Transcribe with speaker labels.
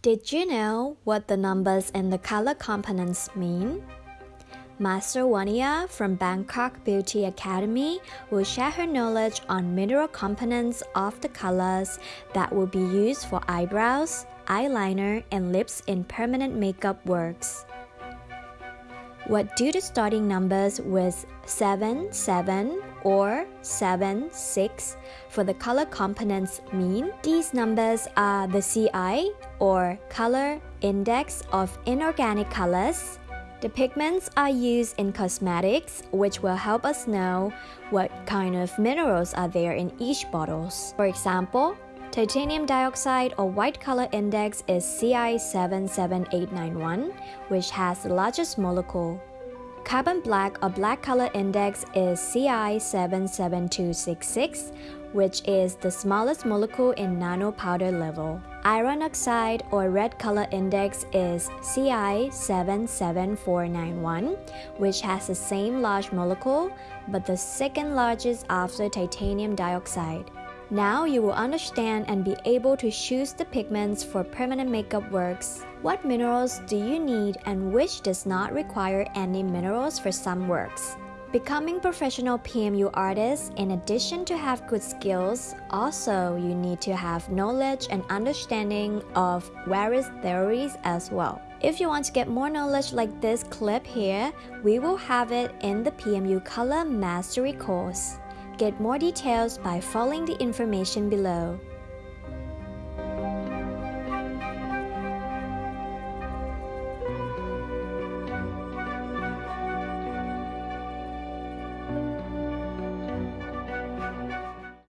Speaker 1: Did you know what the numbers and the color components mean? Master Wania from Bangkok Beauty Academy will share her knowledge on mineral components of the colors that will be used for eyebrows, eyeliner, and lips in permanent makeup works. What do the starting numbers with 7, 7 or 7, 6 for the color components mean? These numbers are the CI or color index of inorganic colors. The pigments are used in cosmetics, which will help us know what kind of minerals are there in each bottles. For example, Titanium dioxide or white color index is CI77891, which has the largest molecule. Carbon black or black color index is CI77266, which is the smallest molecule in nanopowder level. Iron oxide or red color index is CI77491, which has the same large molecule, but the second largest after titanium dioxide. Now you will understand and be able to choose the pigments for permanent makeup works. What minerals do you need and which does not require any minerals for some works? Becoming professional PMU artists, in addition to have good skills, also you need to have knowledge and understanding of various theories as well. If you want to get more knowledge like this clip here, we will have it in the PMU Color Mastery course. Get more details by following the information below.